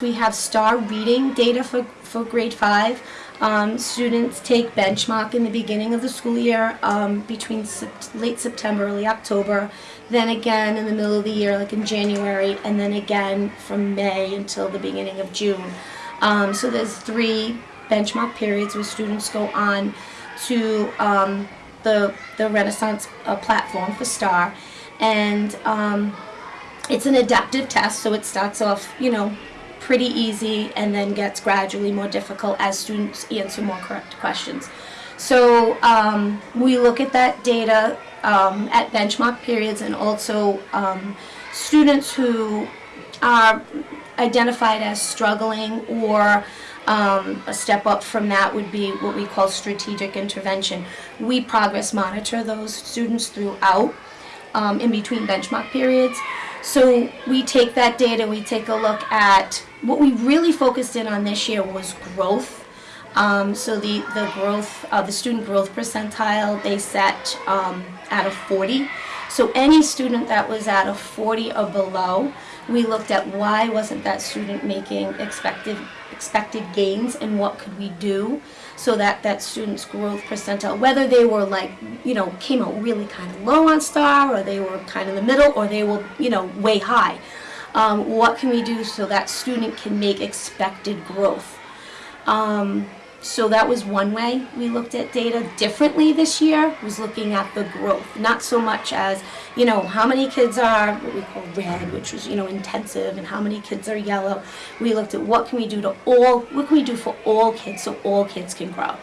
We have star reading data for, for grade five. Um, students take benchmark in the beginning of the school year um, between Sep- late September, early October, then again in the middle of the year, like in January, and then again from May until the beginning of June. Um, so there's three benchmark periods where students go on to um, the, the Renaissance uh, platform for STAR. And um, it's an adaptive test, so it starts off, you know, pretty easy and then gets gradually more difficult as students answer more correct questions. So um, we look at that data um, at benchmark periods and also um, students who are identified as struggling or um, a step up from that would be what we call strategic intervention. We progress monitor those students throughout um, in between benchmark periods. So we take that data, we take a look at what we really focused in on this year was growth. Um, so the, the growth, uh, the student growth percentile, they set um, out of 40. So any student that was at a 40 or below, we looked at why wasn't that student making expected expected gains and what could we do so that that student's growth percentile, whether they were like, you know, came out really kind of low on STAR or they were kind of in the middle or they were, you know, way high. Um, what can we do so that student can make expected growth? Um, so that was one way we looked at data differently this year, was looking at the growth, not so much as, you know, how many kids are what we call red, which was, you know, intensive, and how many kids are yellow. We looked at what can we do to all, what can we do for all kids so all kids can grow.